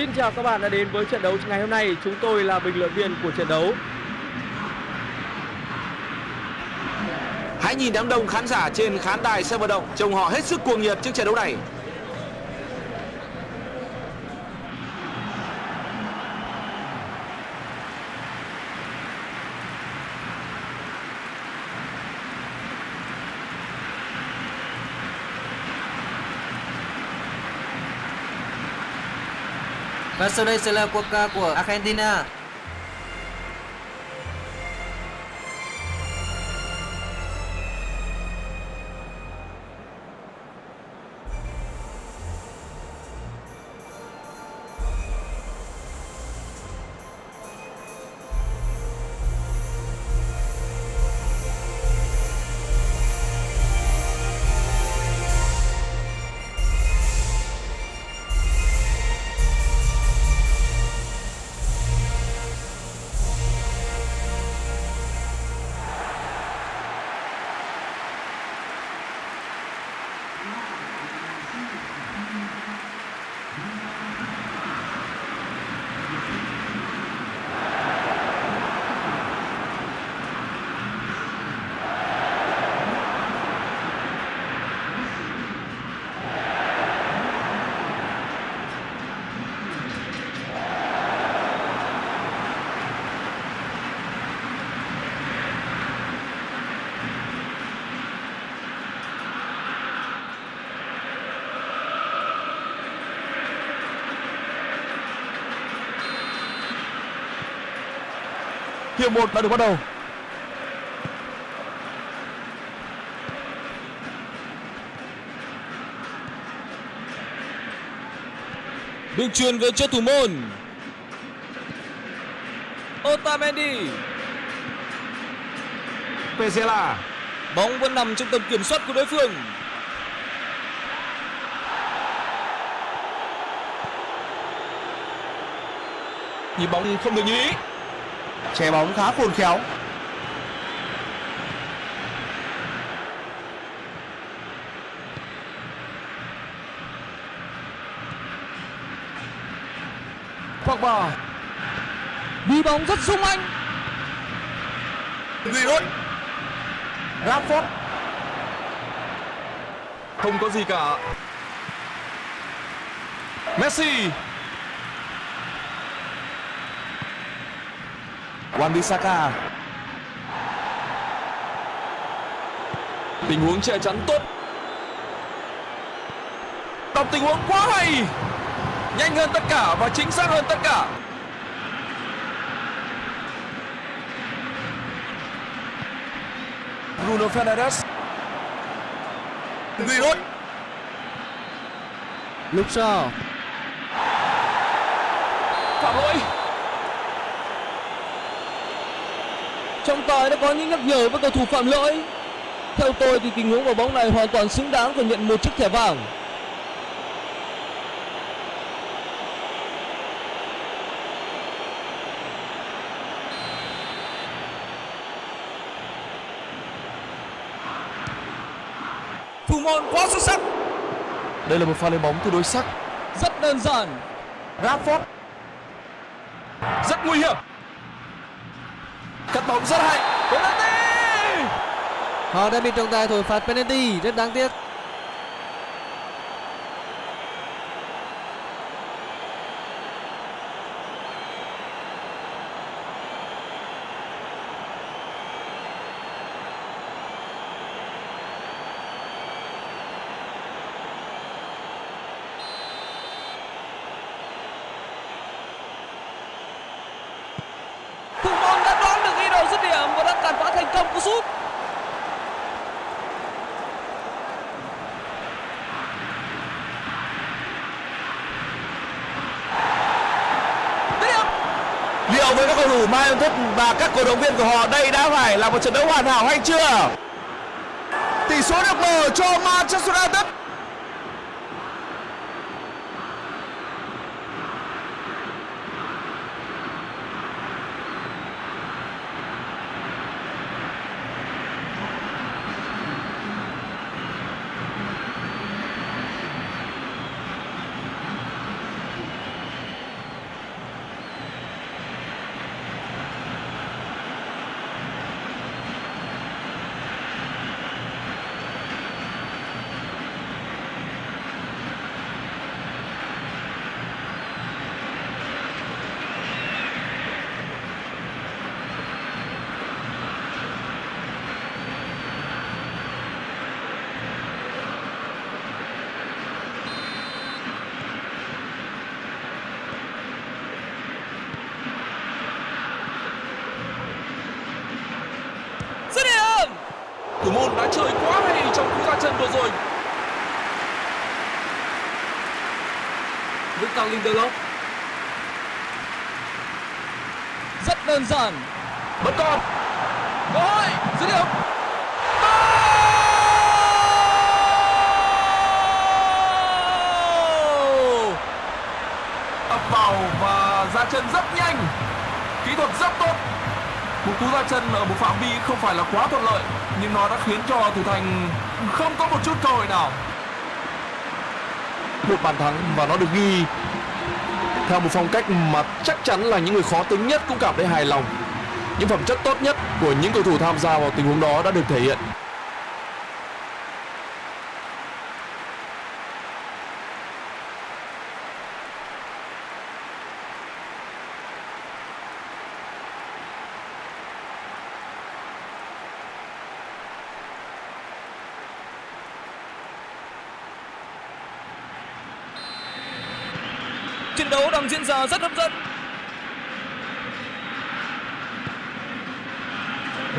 Xin chào các bạn đã đến với trận đấu ngày hôm nay. Chúng tôi là bình luận viên của trận đấu. Hãy nhìn đám đông khán giả trên khán đài sân vận động, trông họ hết sức cuồng nhiệt trước trận đấu này. Và sau đây sẽ là quốc ca của Argentina. Hiệp 1 đã được bắt đầu. Được truyền về cho thủ môn. Otamendi. Pezela. Bóng vẫn nằm trong tầm kiểm soát của đối phương. Nhịp bóng không được như ý. Che bóng khá khôn khéo. Pogba. Đi bóng rất sung anh. Giroud. Rashford. Không có gì cả. Messi. Wan-Bissaka. Tình huống che chắn tốt. Đọc tình huống quá hay. Nhanh hơn tất cả và chính xác hơn tất cả. Bruno Fernandes. Giroud. Luke Shaw. Phạm lỗi. Trọng tài đã có những nhắc nhở với cầu thủ phạm lỗi. Theo tôi thì tình huống vào bóng này hoàn toàn xứng đáng phải nhận một chiếc thẻ vàng. Thủ môn quá xuất sắc. Đây là một pha lên bóng tương đối sắc. Rất đơn giản. Rashford. Rất nguy hiểm. Bóng rất hay. Penalty. Họ đã bị trọng tài thổi phạt penalty, rất đáng tiếc. Thủ môn đã đoán được ý đồ dứt điểm và đã cản phá thành công cú sút. Dứt điểm. Liệu với các cầu thủ Mai United và các cổ động viên của họ đây đã phải là một trận đấu hoàn hảo hay chưa? Tỷ số được mở cho Manchester United. đã chơi quá hay trong cú ra chân vừa rồi. Victor Lindelof. Rất đơn giản. Vẫn còn cơ hội, dứt điểm. Ập vào và ra chân rất nhanh. Kỹ thuật rất tốt một cú ra chân ở một phạm vi không phải là quá thuận lợi, nhưng nó đã khiến cho thủ thành không có một chút cơ hội nào. Một bàn thắng và nó được ghi. Theo một phong cách mà chắc chắn là những người khó tính nhất cũng cảm thấy hài lòng. Những phẩm chất tốt nhất của những cầu thủ tham gia vào tình huống đó đã được thể hiện Trận ra rất hấp dẫn.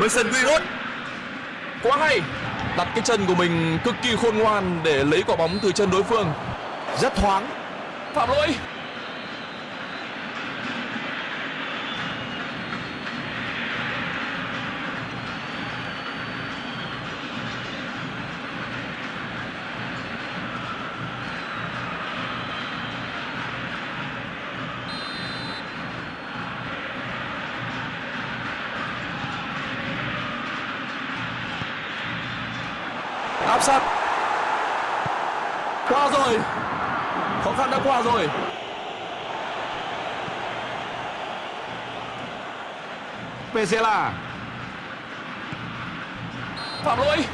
Mason Greenwood quá hay. Đặt cái chân của mình cực kỳ khôn ngoan để lấy quả bóng từ chân đối phương. Rất thoáng. Phạm lỗi áp sát qua rồi. Khó khăn đã qua rồi. Pezela phạm lỗi.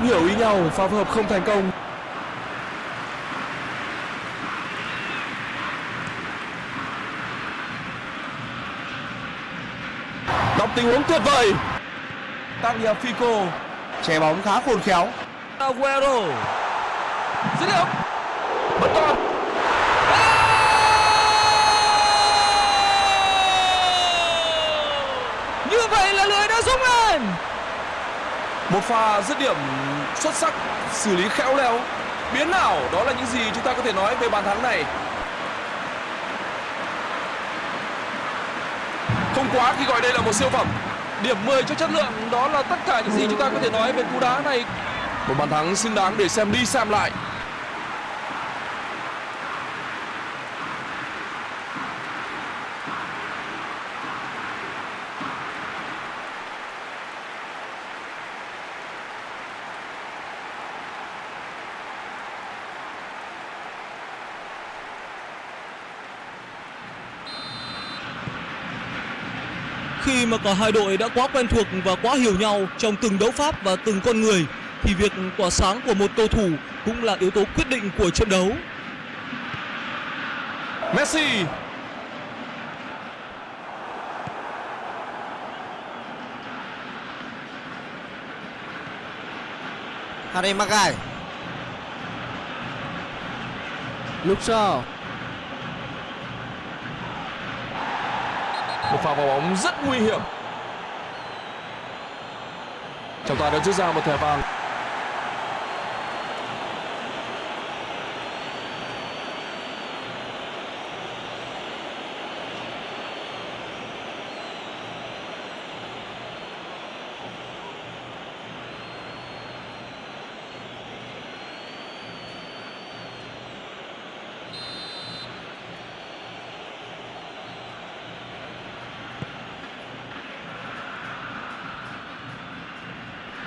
Không hiểu ý nhau, pha phối hợp không thành công đọc tình huống tuyệt vời Tagliafico Che bóng khá khôn khéo. Aguero. dứt điểm vẫn còn như vậy là lưới đã rung lên một pha dứt điểm xuất sắc, xử lý khéo léo. Biến ảo đó là những gì chúng ta có thể nói về bàn thắng này. Không quá khi gọi đây là một siêu phẩm. Điểm 10 cho chất lượng, đó là tất cả những gì chúng ta có thể nói về cú đá này. Một bàn thắng xứng đáng để xem đi xem lại. Khi mà cả hai đội đã quá quen thuộc và quá hiểu nhau trong từng đấu pháp và từng con người thì việc tỏa sáng của một cầu thủ cũng là yếu tố quyết định của trận đấu. Messi Harry Maguire. Luke Shaw pha vào bóng rất nguy hiểm. Trọng tài đã rút ra một thẻ vàng.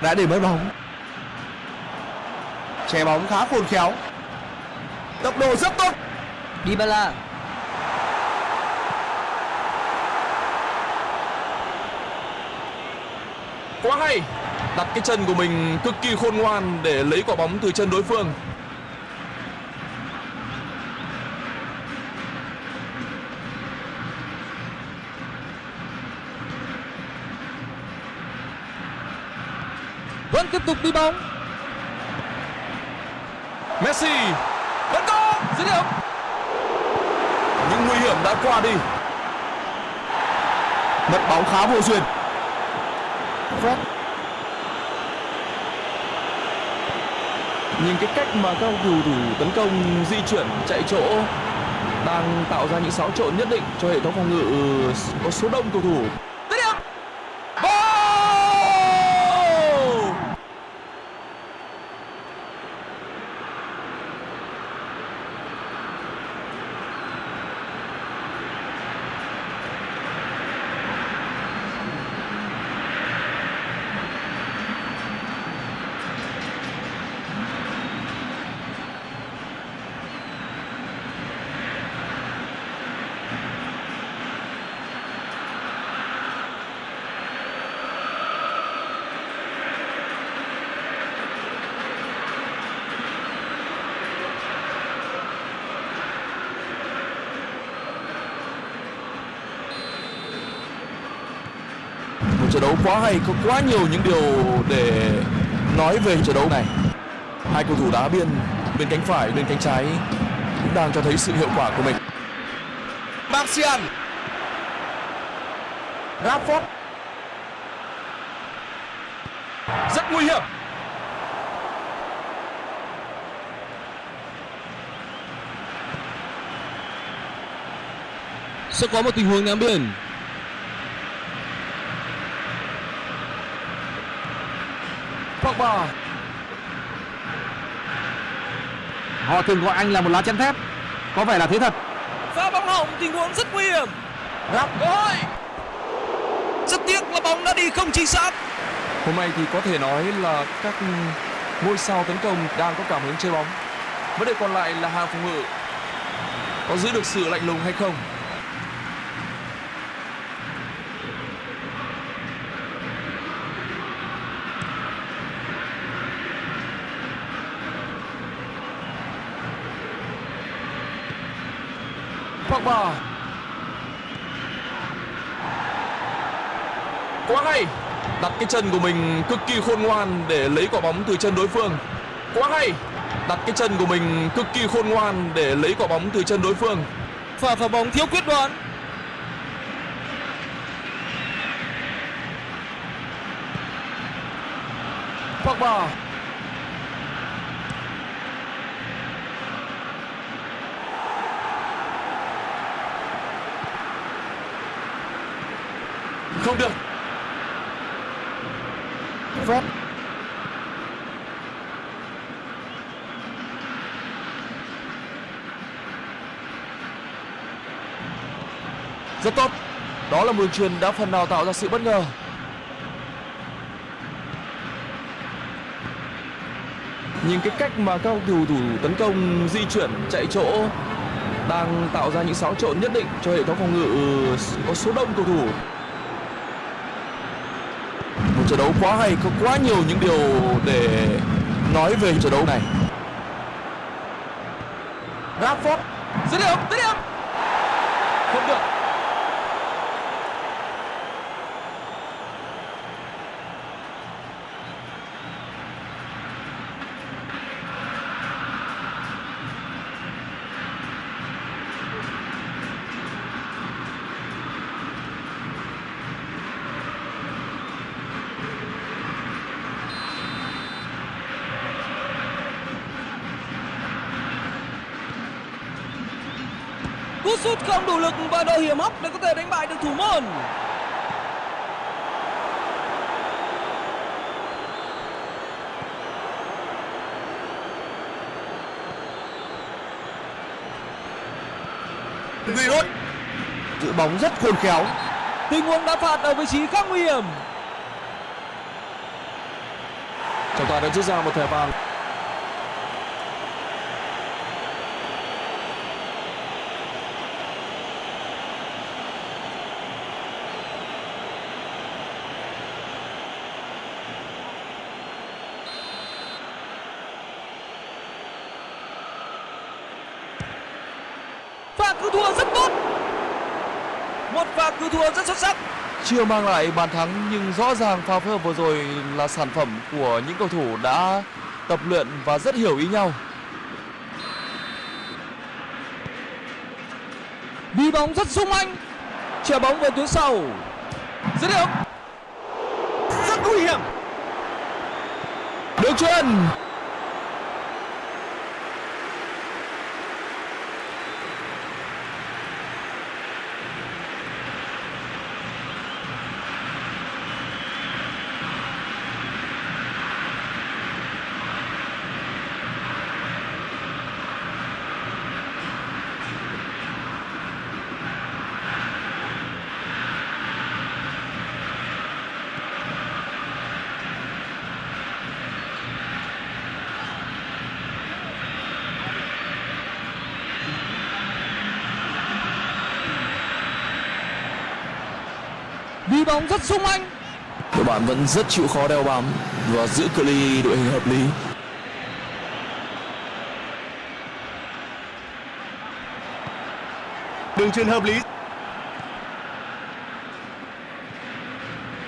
Đã để mất bóng. Che bóng khá khôn khéo. tốc độ rất tốt Dybala quá hay đặt cái chân của mình cực kỳ khôn ngoan để lấy quả bóng từ chân đối phương tục đi bóng. Messi tấn công dứt điểm. Những nguy hiểm đã qua đi. Mất bóng khá vô duyên. Fred nhìn cái cách mà các cầu thủ tấn công di chuyển, chạy chỗ đang tạo ra những xáo trộn nhất định cho hệ thống phòng ngự ờ, có số đông cầu thủ dứt điểm một trận đấu quá hay có quá nhiều những điều để nói về trận đấu này. Hai cầu thủ đá biên bên cánh phải bên cánh trái cũng đang cho thấy sự hiệu quả của mình. Martial Rashford rất nguy hiểm. Sẽ có một tình huống ném biên Pogba Họ thường gọi anh là một lá chắn thép. Có vẻ là thế thật. Pha bóng hỏng tình huống rất nguy hiểm. Rap Ôi! Rất tiếc là bóng đã đi không chính xác. hôm nay thì có thể nói là các ngôi sao tấn công đang có cảm hứng chơi bóng vấn đề còn lại là hàng phòng ngự có giữ được sự lạnh lùng hay không Pogba quá hay đặt cái chân của mình cực kỳ khôn ngoan để lấy quả bóng từ chân đối phương. Quá hay! Đặt cái chân của mình cực kỳ khôn ngoan để lấy quả bóng từ chân đối phương. Pha phá bóng thiếu quyết đoán. Pogba. Không được Fred rất tốt. Đó là một đường truyền đã phần nào tạo ra sự bất ngờ. Nhìn cái cách mà các cầu thủ tấn công di chuyển, chạy chỗ, đang tạo ra những xáo trộn nhất định cho hệ thống phòng ngự ờ, có số đông cầu thủ một trận đấu quá hay có quá nhiều những điều để nói về trận đấu này Rashford dứt điểm dứt điểm không được cú sút không đủ lực và độ hiểm hóc để có thể đánh bại được thủ môn. Greenwood giữ bóng rất khôn khéo. tình huống đá phạt ở vị trí khá nguy hiểm. Trọng tài đã rút ra một thẻ vàng cứu thua rất tốt. Một pha cứu thua rất xuất sắc. Chưa mang lại bàn thắng nhưng rõ ràng pha phối hợp vừa rồi là sản phẩm của những cầu thủ đã tập luyện và rất hiểu ý nhau. Đi bóng rất sung anh. Chèo bóng về tuyến sau. Dứt điểm. Rất nguy hiểm. Đường chuyền bóng rất sung anh đội bạn vẫn rất chịu khó đeo bám và giữ cự ly đội hình hợp lý. Đường truyền hợp lý.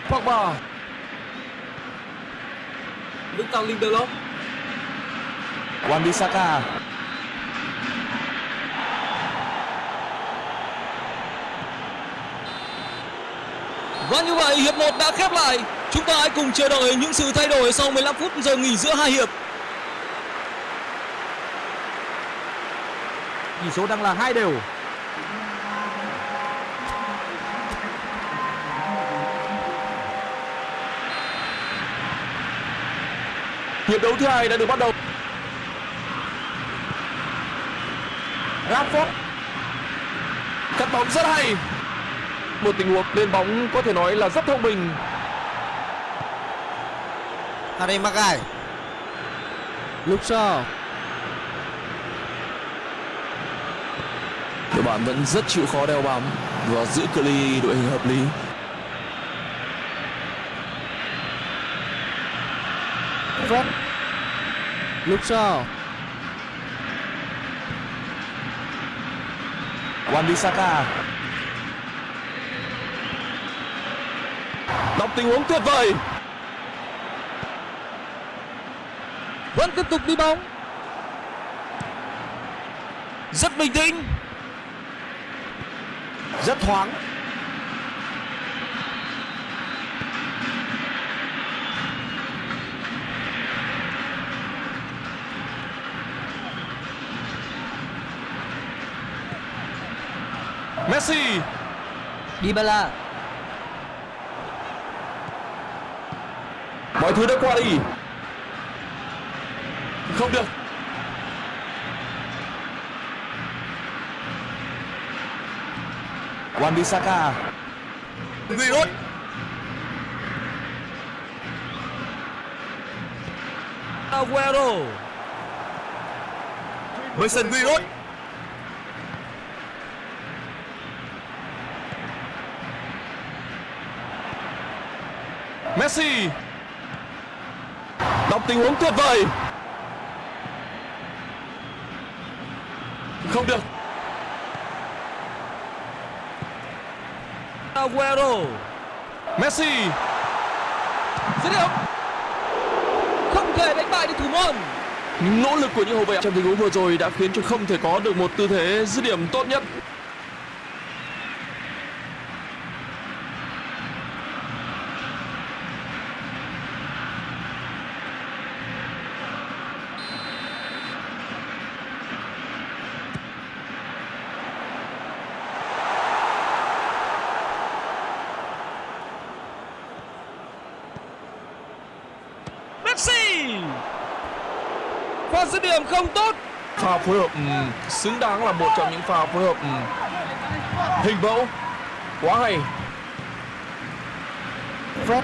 Pogba. Victor Lindelof. Wan-Bissaka Và như vậy, hiệp 1 đã khép lại. Chúng ta hãy cùng chờ đợi những sự thay đổi sau 15 phút giờ nghỉ giữa hai hiệp. Tỷ số đang là hai đều. hiệp đấu thứ hai đã được bắt đầu Rashford cắt bóng rất hay một tình huống lên bóng có thể nói là rất thông minh. Harry Maguire. Luke Shaw. Đội bạn vẫn rất chịu khó đeo bám và giữ cự ly đội hình hợp lý. Fred. Luke Shaw. Wan-Bissaka đọc tình huống tuyệt vời vẫn tiếp tục đi bóng Rất bình tĩnh. Rất thoáng. Messi Dybala mọi thứ đã qua đi. Không được. Wan-Bissaka. Giroud. Aguero. Mason Giroud. Messi đọc tình huống tuyệt vời. Không được. Aguero. Messi. Dứt điểm. Không thể đánh bại được thủ môn. Nỗ lực của những hậu vệ trong tình huống vừa rồi đã khiến cho không thể có được một tư thế dứt điểm tốt nhất Messi pha dứt điểm không tốt. Pha phối hợp ừm, xứng đáng là một trong những pha phối hợp ừm, hình mẫu quá hay. Fred.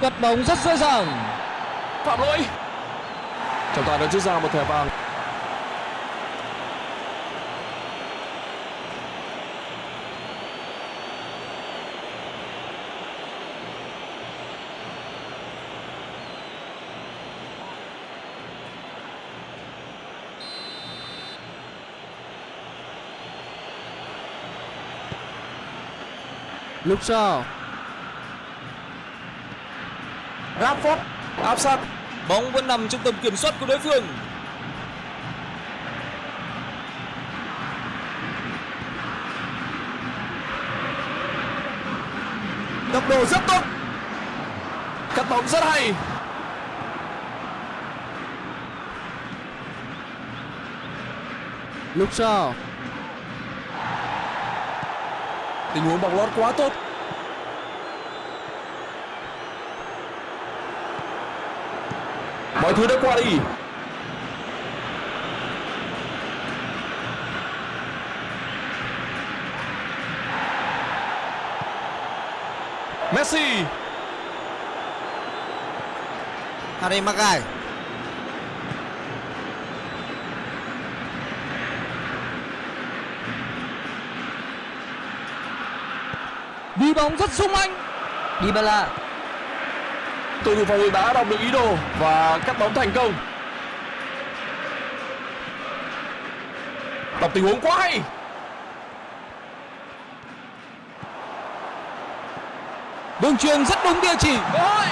Cắt bóng rất dễ dàng. Phạm lỗi. Trọng tài đã rút ra một thẻ vàng Lúc sau Rashford áp sát Bóng vẫn nằm trong tầm kiểm soát của đối phương. tốc độ rất tốt. Cắt bóng rất hay. Lúc sau tình huống bóng lót quá tốt. Mọi thứ đã qua đi. Messi. Harry Maguire. Bóng rất sung anh Dybala. Cầu thủ phòng ngự đã đọc được ý đồ và cắt bóng thành công. Đọc tình huống quá hay. Đường truyền rất đúng địa chỉ. Hội.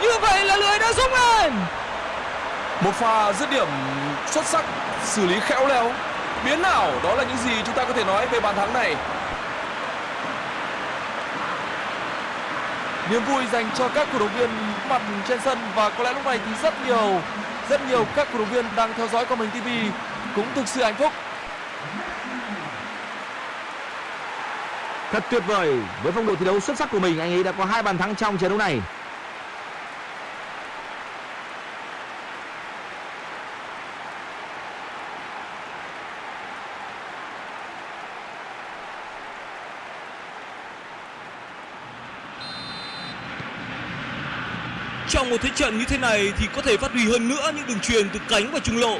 Như vậy là lưới đã rung lên. Một pha dứt điểm xuất sắc, xử lý khéo léo. Biến ảo, đó là những gì chúng ta có thể nói về bàn thắng này. Niềm vui dành cho các cổ động viên mặt trên sân và có lẽ lúc này thì rất nhiều rất nhiều các cổ động viên đang theo dõi qua mình TV cũng thực sự hạnh phúc. Thật tuyệt vời. Với phong độ thi đấu xuất sắc của mình, anh ấy đã có hai bàn thắng trong trận đấu này. Trong một thế trận như thế này thì có thể phát huy hơn nữa những đường truyền từ cánh và trung lộ.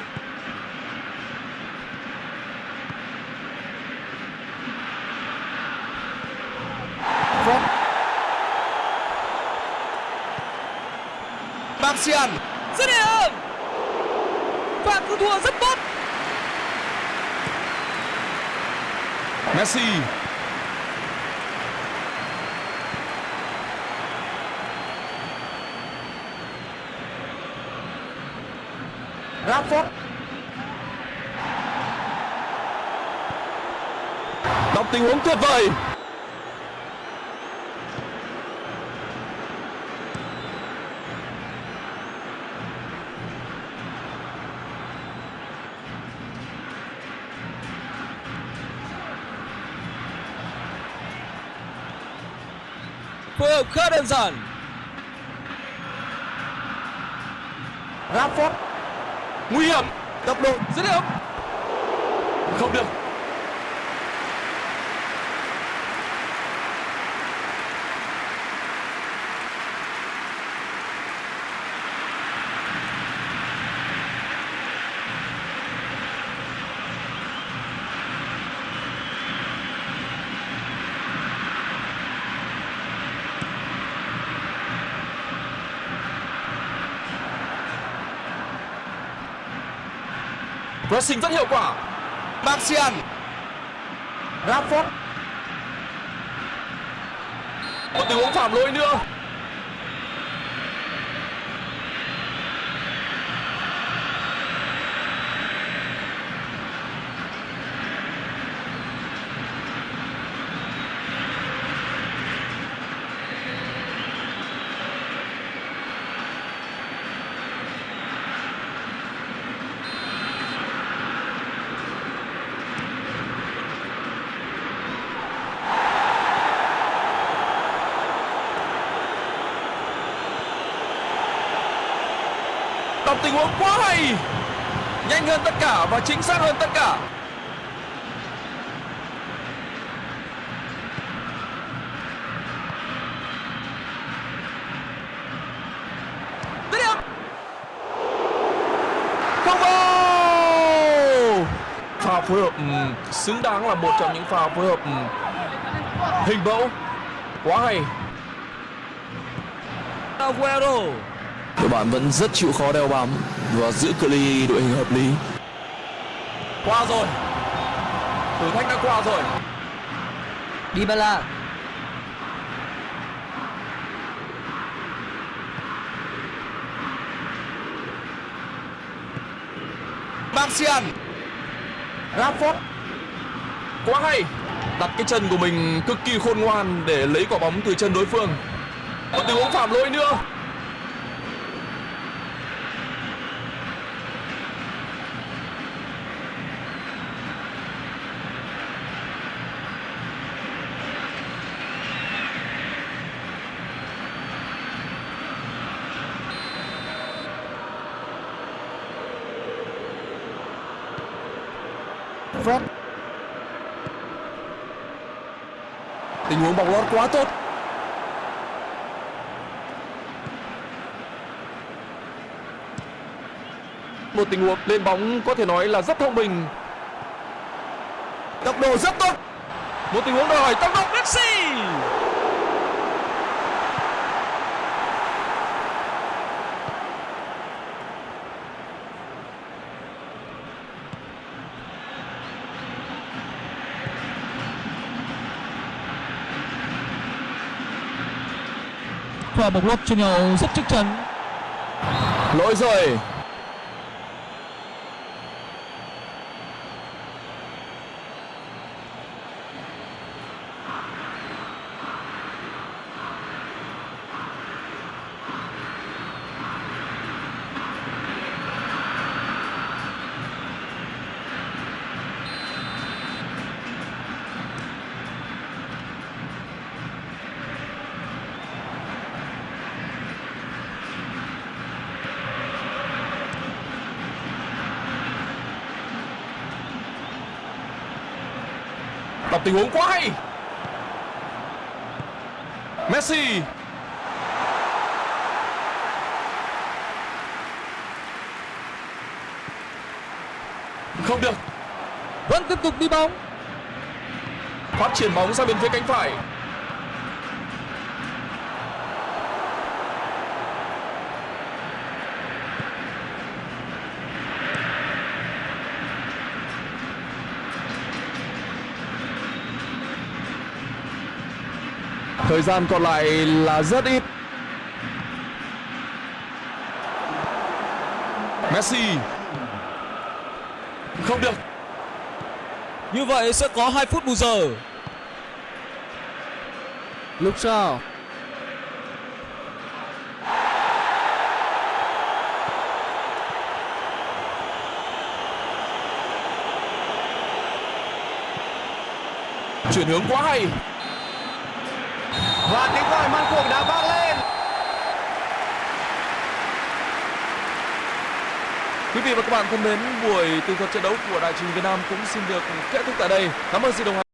Martial Dứt điểm Và cứu thua rất tốt Messi Rashford đọc tình huống tuyệt vời. Phối hợp khá đơn giản. Rashford. Nguy hiểm. Tốc độ. Dứt điểm. Không được pressing rất hiệu quả. Martial Rashford một tình huống phạm lỗi nữa đọc tình huống quá hay nhanh hơn tất cả và chính xác hơn tất cả. Pha phối hợp ừ, xứng đáng là một trong những pha phối hợp ừ, hình mẫu. Quá hay. Aguero đội bạn vẫn rất chịu khó đeo bám và giữ cự ly đội hình hợp lý. Qua rồi. Thử thách đã qua rồi. Dybala. Martial Rashford quá hay. Đặt cái chân của mình cực kỳ khôn ngoan để lấy quả bóng từ chân đối phương. Một tình huống phạm lỗi nữa Fred tình huống bóng lót quá tốt. Một tình huống lên bóng có thể nói là rất thông minh. Tốc độ rất tốt. Một tình huống đòi tốc độ Messi. Pha bóng lót cho nhau rất chắc chắn lỗi rồi. Tình huống quá hay. Messi. Không được. Vẫn tiếp tục đi bóng. Phát triển bóng sang bên phía cánh phải thời gian còn lại là rất ít. Messi. Không được. Như vậy sẽ có 2 phút bù giờ. Luke Shaw chuyển hướng quá hay và tiếng còi man cuộc đã vang lên. Quý vị và các bạn thân mến, buổi tường thuật trận đấu của Đại trình Việt Nam cũng xin được kết thúc tại đây. Cảm ơn sự đồng hành